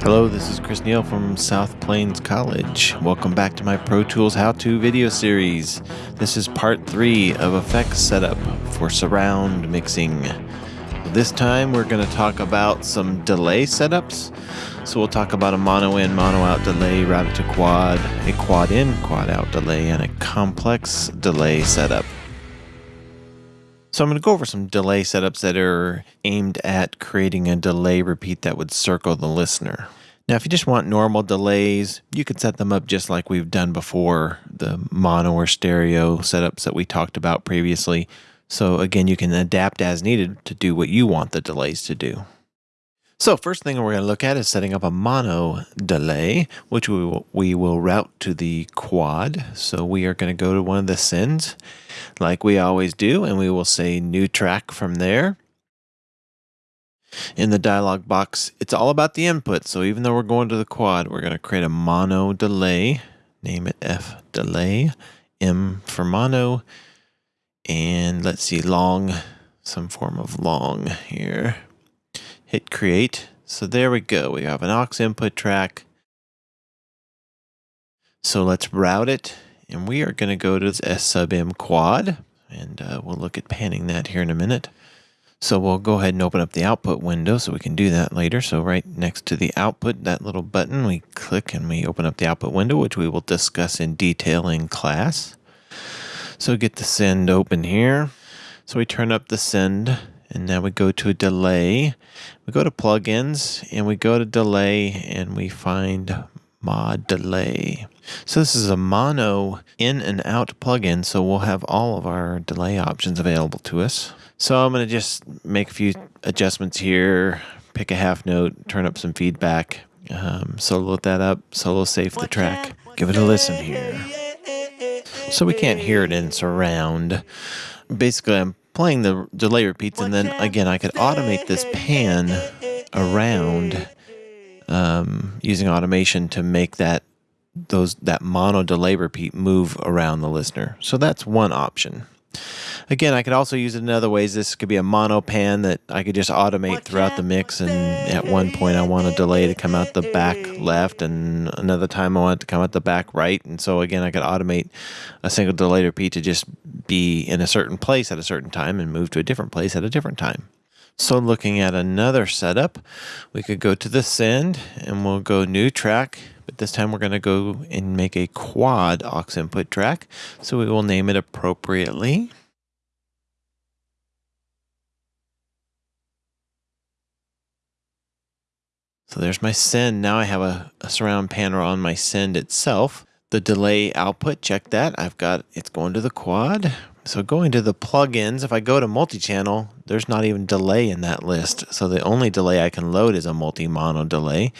Hello, this is Chris Neal from South Plains College. Welcome back to my Pro Tools How To video series. This is part three of effects setup for surround mixing. This time we're going to talk about some delay setups. So we'll talk about a mono in, mono out delay routed to quad, a quad in, quad out delay, and a complex delay setup. So I'm going to go over some delay setups that are aimed at creating a delay repeat that would circle the listener. Now, if you just want normal delays, you could set them up just like we've done before, the mono or stereo setups that we talked about previously. So again, you can adapt as needed to do what you want the delays to do. So first thing we're going to look at is setting up a mono delay, which we will, we will route to the quad. So we are going to go to one of the sends like we always do, and we will say new track from there. In the dialog box, it's all about the input. So even though we're going to the quad, we're going to create a mono delay, name it F delay, M for mono, and let's see, long, some form of long here hit create. So there we go. We have an aux input track. So let's route it. And we are going to go to S sub M quad. And uh, we'll look at panning that here in a minute. So we'll go ahead and open up the output window so we can do that later. So right next to the output, that little button, we click and we open up the output window, which we will discuss in detail in class. So get the send open here. So we turn up the send and now we go to a delay. We go to plugins and we go to delay and we find mod delay. So this is a mono in and out plugin, so we'll have all of our delay options available to us. So I'm going to just make a few adjustments here, pick a half note, turn up some feedback, um, solo that up, solo safe the track, give it a listen here. So we can't hear it in surround. Basically, I'm playing the delay repeats, and then again, I could automate this pan around um, using automation to make that those that mono delay repeat move around the listener. So that's one option. Again, I could also use it in other ways. This could be a mono pan that I could just automate throughout the mix. And at one point, I want a delay to come out the back left, and another time I want it to come out the back right. And so again, I could automate a single delay repeat to just be in a certain place at a certain time and move to a different place at a different time. So looking at another setup, we could go to the send and we'll go new track, but this time we're going to go and make a quad aux input track. So we will name it appropriately. So there's my send. Now I have a, a surround panel on my send itself. The delay output, check that. I've got, it's going to the quad. So going to the plugins, if I go to multi-channel, there's not even delay in that list. So the only delay I can load is a multi-mono delay.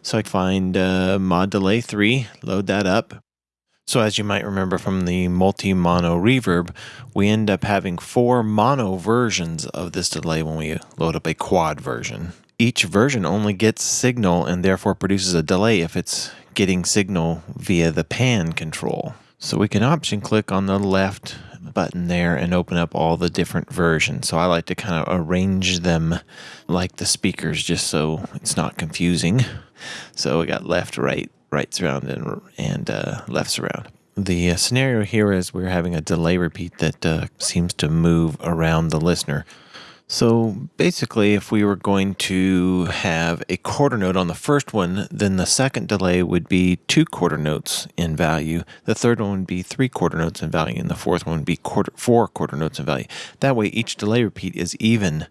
So I find uh, mod delay 3, load that up. So as you might remember from the multi-mono reverb, we end up having four mono versions of this delay when we load up a quad version each version only gets signal and therefore produces a delay if it's getting signal via the pan control. So we can option click on the left button there and open up all the different versions. So I like to kind of arrange them like the speakers just so it's not confusing. So we got left, right, right surround, and, and uh, left surround. The uh, scenario here is we're having a delay repeat that uh, seems to move around the listener. So basically, if we were going to have a quarter note on the first one, then the second delay would be two quarter notes in value. The third one would be three quarter notes in value, and the fourth one would be quarter, four quarter notes in value. That way, each delay repeat is even.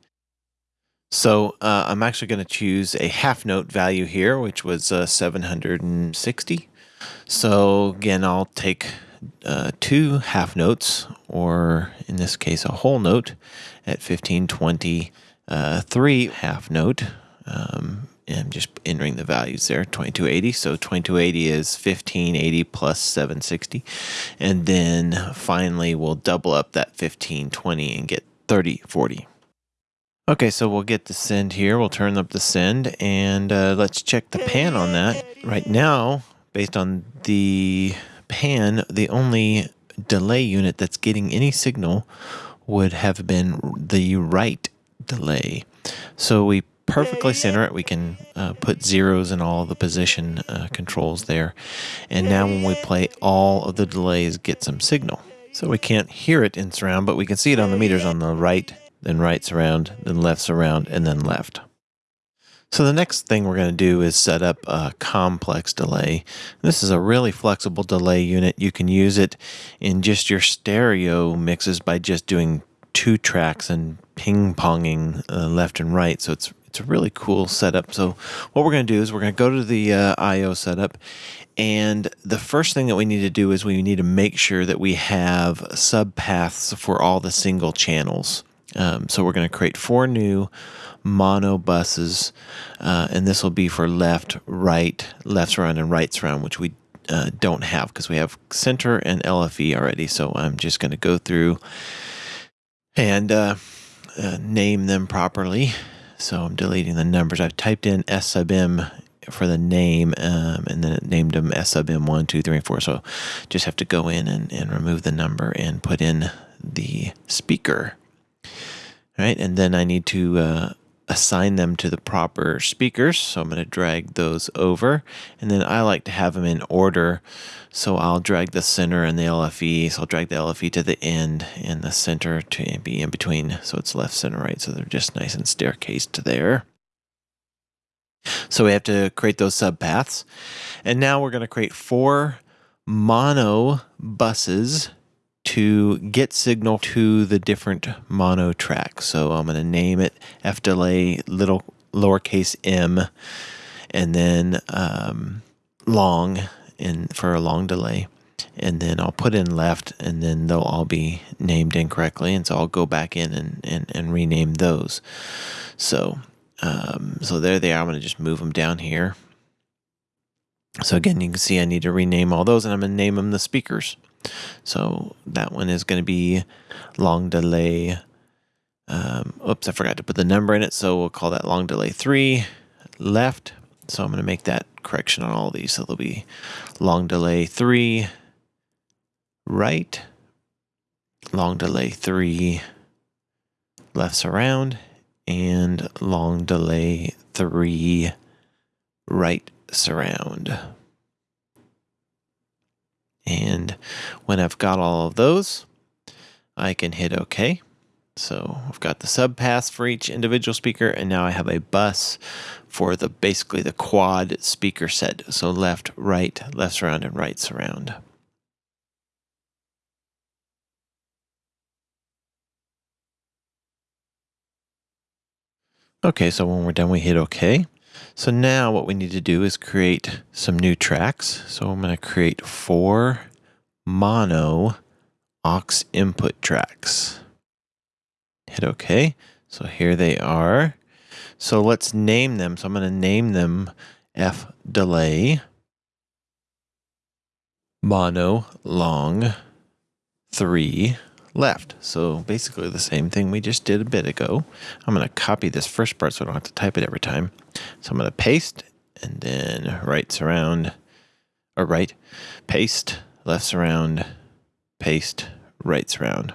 So uh, I'm actually going to choose a half note value here, which was uh, 760. So again, I'll take uh, two half notes, or in this case, a whole note at 1520, uh, three half note. Um, and I'm just entering the values there 2280 so 2280 is 1580 plus 760 and then finally we'll double up that 1520 and get 3040 okay so we'll get the send here. We'll turn up the send and uh, let's check the pan on that. Right now based on the pan, the only delay unit that's getting any signal would have been the right delay. So we perfectly center it. We can uh, put zeros in all the position uh, controls there. And now when we play, all of the delays get some signal. So we can't hear it in surround, but we can see it on the meters on the right, then right surround, then left surround, and then left. So the next thing we're going to do is set up a complex delay. This is a really flexible delay unit. You can use it in just your stereo mixes by just doing two tracks and ping-ponging uh, left and right. So it's it's a really cool setup. So what we're going to do is we're going to go to the uh, I.O. setup and the first thing that we need to do is we need to make sure that we have subpaths for all the single channels. Um, so we're going to create four new mono buses, uh, and this will be for left, right, left surround, and right surround, which we uh, don't have because we have center and LFE already. So I'm just going to go through and uh, uh, name them properly. So I'm deleting the numbers. I've typed in S sub M for the name, um, and then it named them S sub M one, two, three, and four. So just have to go in and, and remove the number and put in the speaker. All right, and then I need to uh, assign them to the proper speakers. So I'm going to drag those over. And then I like to have them in order. So I'll drag the center and the LFE. So I'll drag the LFE to the end and the center to be in between. So it's left, center, right. So they're just nice and staircased there. So we have to create those subpaths. And now we're going to create four mono buses to get signal to the different mono tracks. So I'm going to name it F delay little lowercase m and then um, long in for a long delay. And then I'll put in left and then they'll all be named incorrectly. And so I'll go back in and, and, and rename those. So, um, so there they are. I'm going to just move them down here. So again, you can see I need to rename all those and I'm going to name them the speakers. So that one is going to be long delay. Um, oops, I forgot to put the number in it. So we'll call that long delay three left. So I'm going to make that correction on all these. So there'll be long delay three right, long delay three left surround, and long delay three right surround. And when I've got all of those, I can hit OK. So I've got the subpaths for each individual speaker, and now I have a bus for the basically the quad speaker set. So left, right, left surround, and right surround. Okay, so when we're done, we hit OK. So now what we need to do is create some new tracks. So I'm going to create four mono aux input tracks. Hit OK. So here they are. So let's name them. So I'm going to name them F delay, mono long, 3, left. So basically the same thing we just did a bit ago. I'm going to copy this first part so I don't have to type it every time. So I'm going to paste and then right surround or right, paste, left surround, paste, right surround.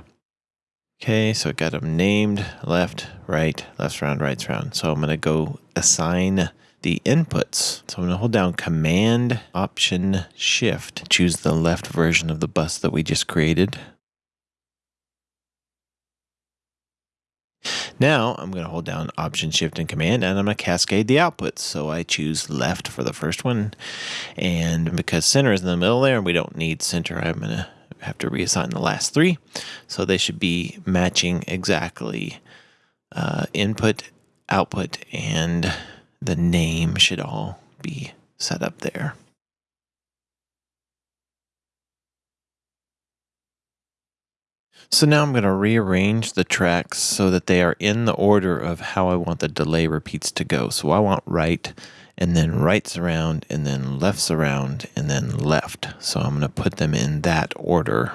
Okay, so I got them named left, right, left surround, right surround. So I'm going to go assign the inputs. So I'm going to hold down Command, Option, Shift, choose the left version of the bus that we just created. Now I'm going to hold down Option, Shift, and Command, and I'm going to cascade the outputs. So I choose left for the first one, and because center is in the middle there, and we don't need center, I'm going to have to reassign the last three. So they should be matching exactly uh, input, output, and the name should all be set up there. So now I'm going to rearrange the tracks so that they are in the order of how I want the delay repeats to go. So I want right and then right surround and then left surround and then left. So I'm going to put them in that order.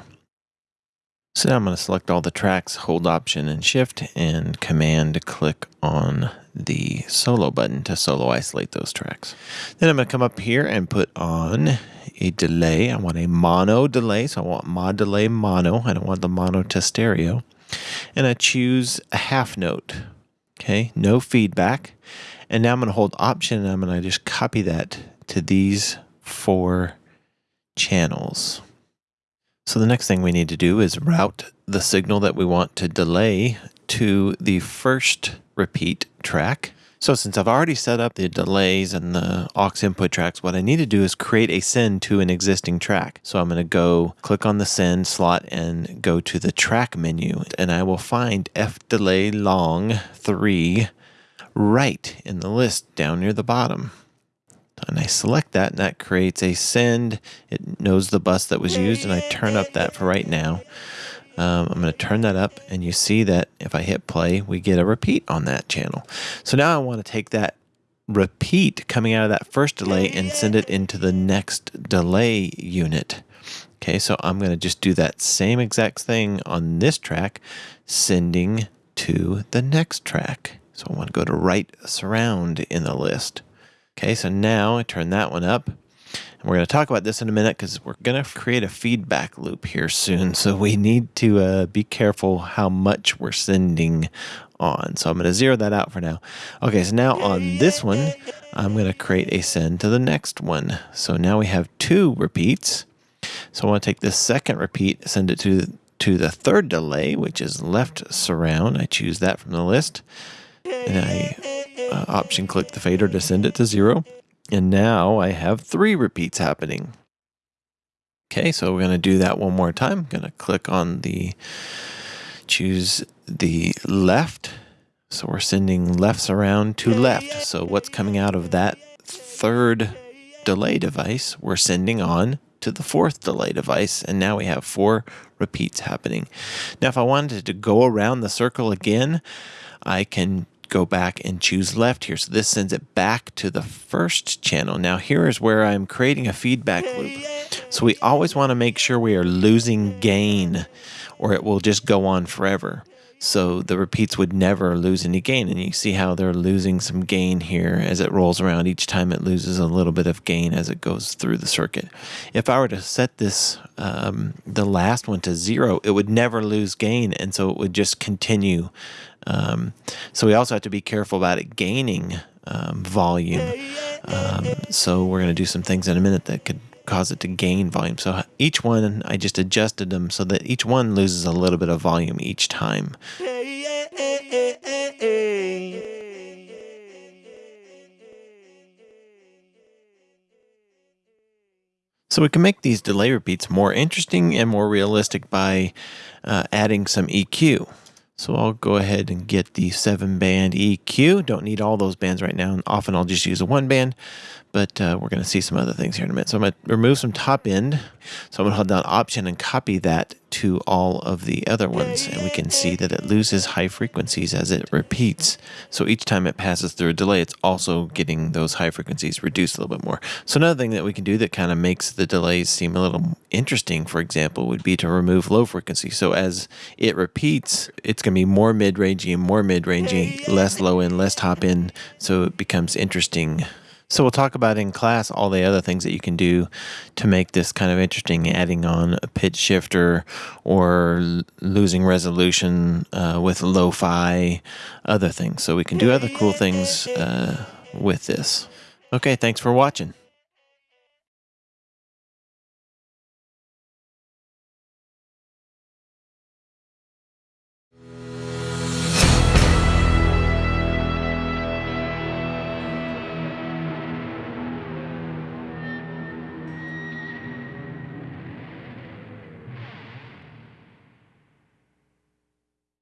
So now I'm going to select all the tracks, hold option and shift and command click on the solo button to solo isolate those tracks. Then I'm going to come up here and put on a delay. I want a mono delay, so I want mod delay mono. I don't want the mono to stereo. And I choose a half note, okay, no feedback. And now I'm going to hold Option and I'm going to just copy that to these four channels. So the next thing we need to do is route the signal that we want to delay to the first repeat track. So since I've already set up the delays and the aux input tracks, what I need to do is create a send to an existing track. So I'm going to go click on the send slot and go to the track menu and I will find F delay long 3 right in the list down near the bottom. And I select that and that creates a send. It knows the bus that was used and I turn up that for right now. Um, I'm going to turn that up and you see that if I hit play, we get a repeat on that channel. So now I want to take that repeat coming out of that first delay and send it into the next delay unit. Okay, so I'm going to just do that same exact thing on this track, sending to the next track. So I want to go to right surround in the list. Okay, so now I turn that one up. And we're going to talk about this in a minute because we're going to create a feedback loop here soon. So we need to uh, be careful how much we're sending on. So I'm going to zero that out for now. Okay, so now on this one, I'm going to create a send to the next one. So now we have two repeats. So I want to take this second repeat, send it to, to the third delay, which is left surround. I choose that from the list. And I uh, option click the fader to send it to zero. And now I have three repeats happening. Okay, so we're going to do that one more time. I'm going to click on the, choose the left. So we're sending left surround to left. So what's coming out of that third delay device, we're sending on to the fourth delay device. And now we have four repeats happening. Now, if I wanted to go around the circle again, I can go back and choose left here. So this sends it back to the first channel. Now here is where I'm creating a feedback loop. So we always want to make sure we are losing gain or it will just go on forever. So the repeats would never lose any gain. And you see how they're losing some gain here as it rolls around. Each time it loses a little bit of gain as it goes through the circuit. If I were to set this, um, the last one to zero, it would never lose gain. And so it would just continue. Um, so we also have to be careful about it gaining um, volume. Um, so we're going to do some things in a minute that could cause it to gain volume. So each one, I just adjusted them so that each one loses a little bit of volume each time. So we can make these delay repeats more interesting and more realistic by uh, adding some EQ. So I'll go ahead and get the seven band EQ. Don't need all those bands right now. And often I'll just use a one band, but uh, we're going to see some other things here in a minute. So I'm going to remove some top end. So I'm going to hold down option and copy that to all of the other ones. And we can see that it loses high frequencies as it repeats. So each time it passes through a delay, it's also getting those high frequencies reduced a little bit more. So another thing that we can do that kind of makes the delays seem a little interesting, for example, would be to remove low frequency. So as it repeats, it's going to be more mid-rangey and more mid-rangey, less low end, less top end. So it becomes interesting so we'll talk about in class all the other things that you can do to make this kind of interesting, adding on a pitch shifter or losing resolution uh, with lo-fi, other things. So we can do other cool things uh, with this. Okay, thanks for watching.